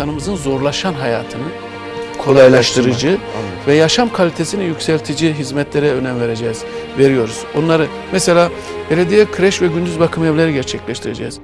insanımızın zorlaşan hayatını kolaylaştırıcı ve yaşam kalitesini yükseltici hizmetlere önem vereceğiz, veriyoruz. Onları mesela belediye kreş ve gündüz bakım evleri gerçekleştireceğiz.